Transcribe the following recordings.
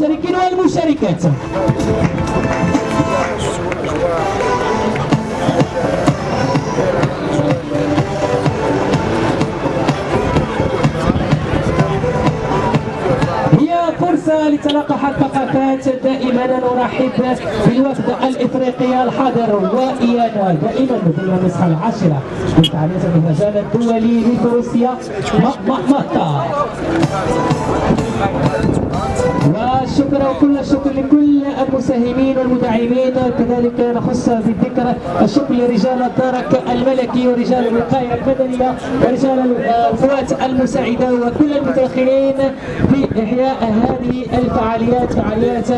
المشاركين والمشاركات. فرصة لتلاقح الثقافات دائما نرحب بالوفد الإفريقي الحاضر وايان دائما ضمن النسخة العاشرة من فعالية المهرجان الدولي لفروسيا ماتا والشكر وكل الشكر لكل المساهمين والمدعمين. كذلك نخص بالذكر الشكر لرجال الدرك الملكي ورجال الوقاية المدنيه ورجال القوات المساعدة وكل المتدخلين في إحياء هذه الفعاليات فعاليات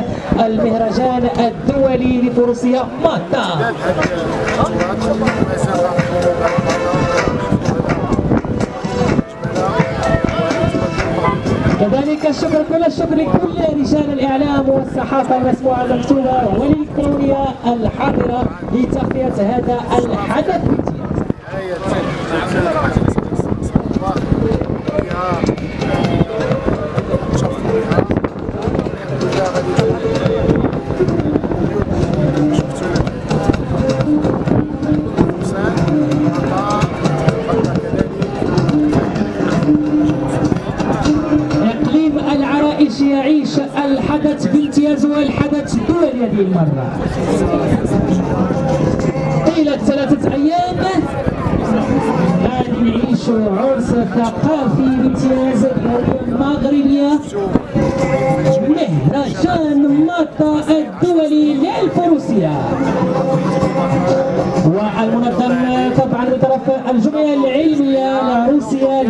المهرجان الدولي لفروسيا ماتا. الشكر كل الشكر لكل رجال الإعلام والصحافة المسموعه المكتوبة والالكترونيه الحاضرة لتغطية هذا الحدث. يعيش الحدث بامتياز والحدث الدولي هذه المرة. طيلة ثلاثة أيام. غادي نعيشوا عرس ثقافي بامتياز دولية مغربية مهرجان ماطا الدولي للفروسية. والمنظم طبعا من طرف الجمعية العلمية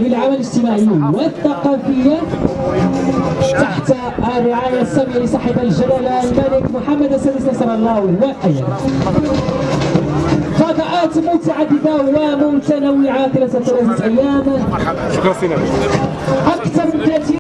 للعمل الاجتماعي والثقافية تحت الرعاية السامية لصاحب الجلالة الملك محمد السادس نصر الله وأيضا فضاءات متعددة ومتنوعة خلال ثلاثة أيام شكرا سينا أكثر من 30